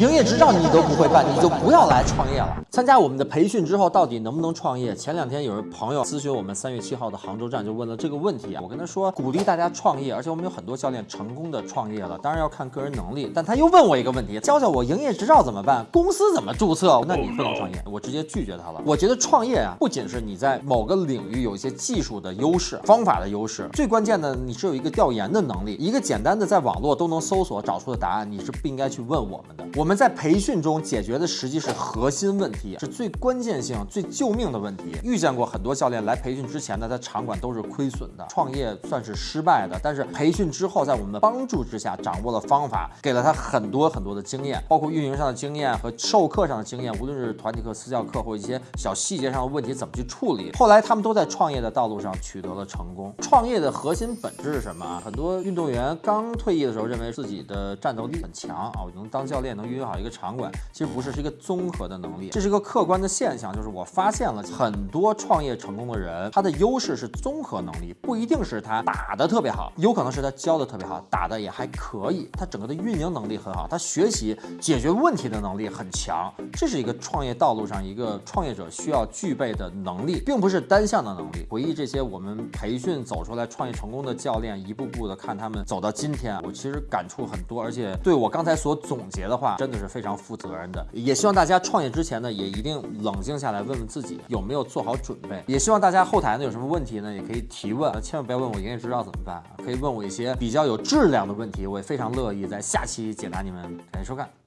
营业执照你都不会办，你就不要来创业了。参加我们的培训之后，到底能不能创业？前两天有人朋友咨询我们三月七号的杭州站，就问了这个问题啊。我跟他说，鼓励大家创业，而且我们有很多教练成功的创业了，当然要看个人能力。但他又问我一个问题，教教我营业执照怎么办？公司怎么注册？那你不能创业，我直接拒绝他了。我觉得创业啊，不仅是你在某个领域有一些技术的优势、方法的优势，最关键的你是有一个调研的能力，一个简单的在网络都能搜索找出的答案，你是不应该去问我们的。我们我们在培训中解决的实际是核心问题，是最关键性、最救命的问题。遇见过很多教练来培训之前呢，他场馆都是亏损的，创业算是失败的。但是培训之后，在我们的帮助之下，掌握了方法，给了他很多很多的经验，包括运营上的经验和授课上的经验，无论是团体课、私教课或一些小细节上的问题怎么去处理。后来他们都在创业的道路上取得了成功。创业的核心本质是什么啊？很多运动员刚退役的时候，认为自己的战斗力很强啊，我能当教练。能运最好一个场馆，其实不是，是一个综合的能力，这是一个客观的现象。就是我发现了很多创业成功的人，他的优势是综合能力，不一定是他打的特别好，有可能是他教的特别好，打的也还可以，他整个的运营能力很好，他学习解决问题的能力很强。这是一个创业道路上一个创业者需要具备的能力，并不是单向的能力。回忆这些我们培训走出来创业成功的教练，一步步的看他们走到今天，我其实感触很多，而且对我刚才所总结的话。真的是非常负责任的，也希望大家创业之前呢，也一定冷静下来，问问自己有没有做好准备。也希望大家后台呢有什么问题呢，也可以提问，千万不要问我营业执照怎么办，可以问我一些比较有质量的问题，我也非常乐意在下期解答你们。感谢收看。